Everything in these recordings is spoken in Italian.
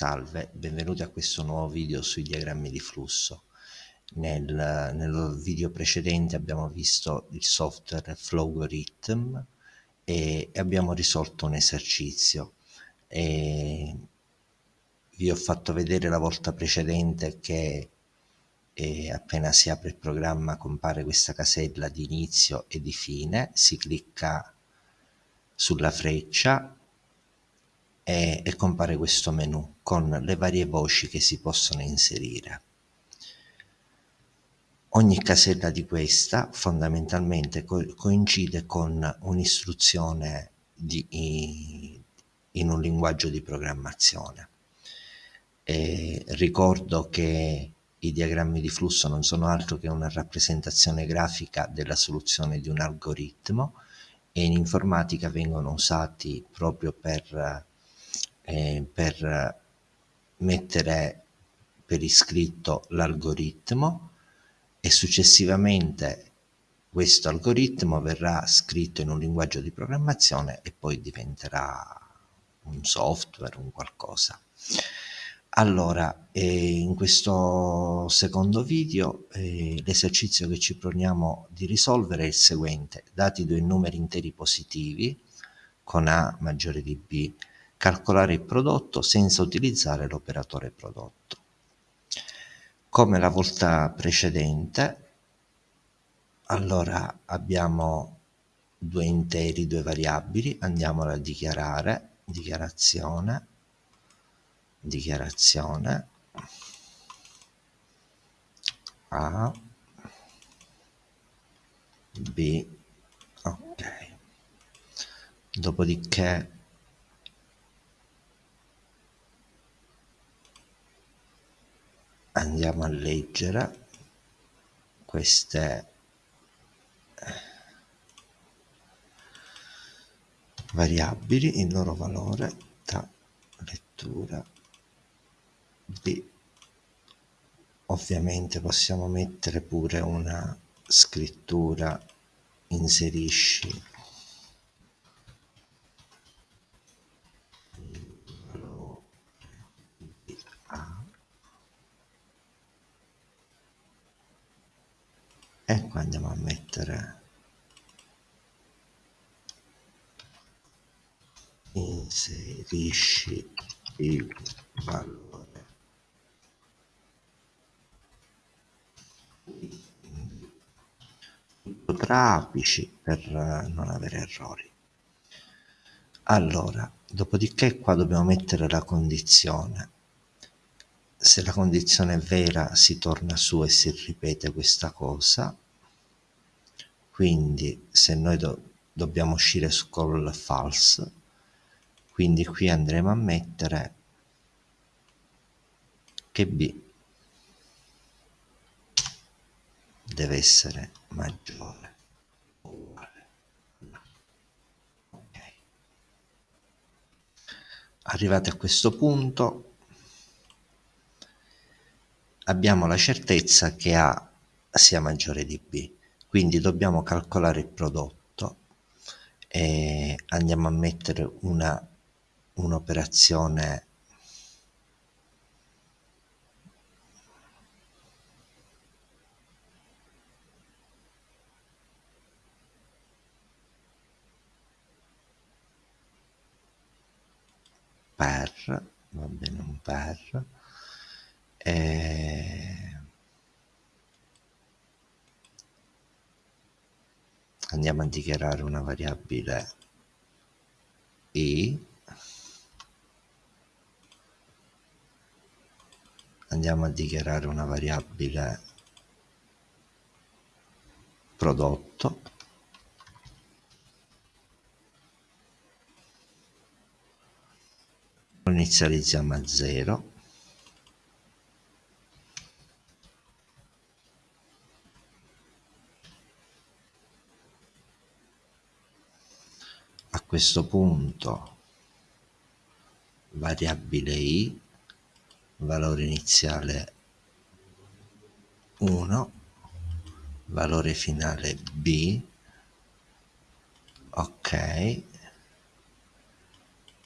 Salve, benvenuti a questo nuovo video sui diagrammi di flusso. Nel, nel video precedente abbiamo visto il software Flowrhythm e, e abbiamo risolto un esercizio. E vi ho fatto vedere la volta precedente che eh, appena si apre il programma compare questa casella di inizio e di fine, si clicca sulla freccia e, e compare questo menu con le varie voci che si possono inserire. Ogni casella di questa fondamentalmente co coincide con un'istruzione in un linguaggio di programmazione. E ricordo che i diagrammi di flusso non sono altro che una rappresentazione grafica della soluzione di un algoritmo e in informatica vengono usati proprio per eh, per mettere per iscritto l'algoritmo e successivamente questo algoritmo verrà scritto in un linguaggio di programmazione e poi diventerà un software, un qualcosa. Allora, eh, in questo secondo video eh, l'esercizio che ci proponiamo di risolvere è il seguente. Dati due numeri interi positivi con A maggiore di B calcolare il prodotto senza utilizzare l'operatore prodotto. Come la volta precedente, allora abbiamo due interi, due variabili, andiamola a dichiarare, dichiarazione, dichiarazione, A, B, ok. Dopodiché andiamo a leggere queste variabili, il loro valore da lettura B. Ovviamente possiamo mettere pure una scrittura inserisci e qua andiamo a mettere inserisci il valore. Tra apici per non avere errori. Allora dopodiché qua dobbiamo mettere la condizione se la condizione è vera si torna su e si ripete questa cosa quindi se noi do dobbiamo uscire su call false quindi qui andremo a mettere che b deve essere maggiore o uguale okay. arrivati a questo punto abbiamo la certezza che A sia maggiore di B. Quindi dobbiamo calcolare il prodotto e andiamo a mettere un'operazione per va bene un per e andiamo a dichiarare una variabile i. Andiamo a dichiarare una variabile prodotto. Inizializziamo a 0 questo punto. Variabile i valore iniziale 1 valore finale b. Ok.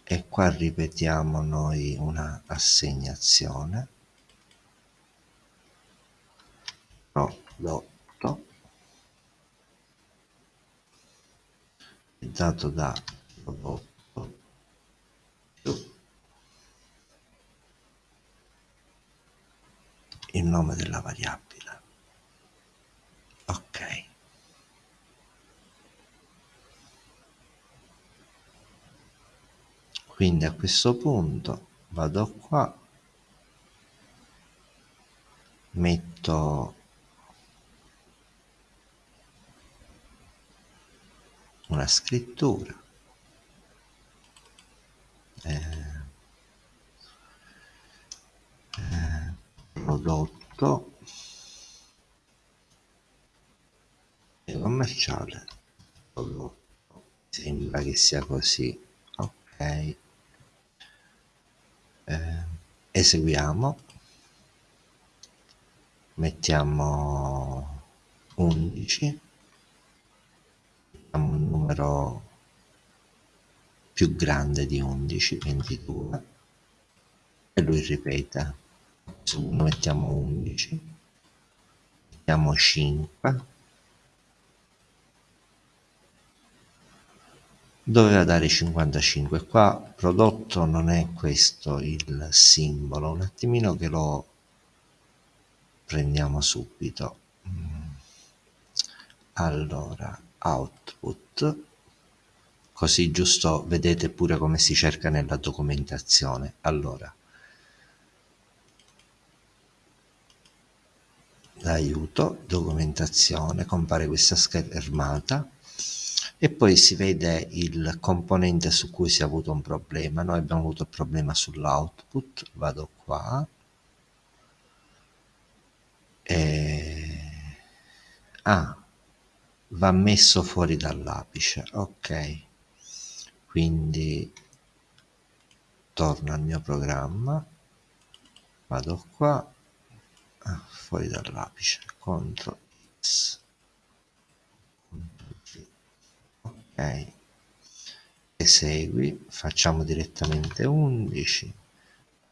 E qua ripetiamo noi una assegnazione. Prodotto dato da prodotto più il nome della variabile. Ok. Quindi a questo punto vado qua metto una scrittura. Eh, eh, prodotto e commerciale. Prodotto. Sembra che sia così. Ok. Eh, eseguiamo. Mettiamo 11 un numero più grande di 11 22 e lui ripete mettiamo 11 mettiamo 5 doveva dare 55 qua prodotto non è questo il simbolo. Un attimino che lo prendiamo subito. Allora output così giusto vedete pure come si cerca nella documentazione. Allora l'aiuto documentazione compare questa schermata e poi si vede il componente su cui si è avuto un problema. Noi abbiamo avuto il problema sull'output vado qua e... ah va messo fuori dall'apice ok. Quindi torno al mio programma vado qua ah, fuori dall'apice CTRL X ok. Esegui facciamo direttamente 11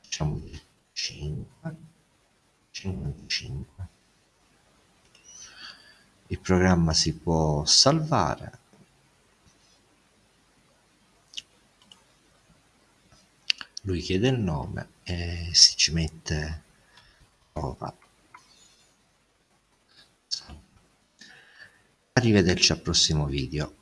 facciamo 5 55 il programma si può salvare. Lui chiede il nome e si ci mette prova. Arrivederci al prossimo video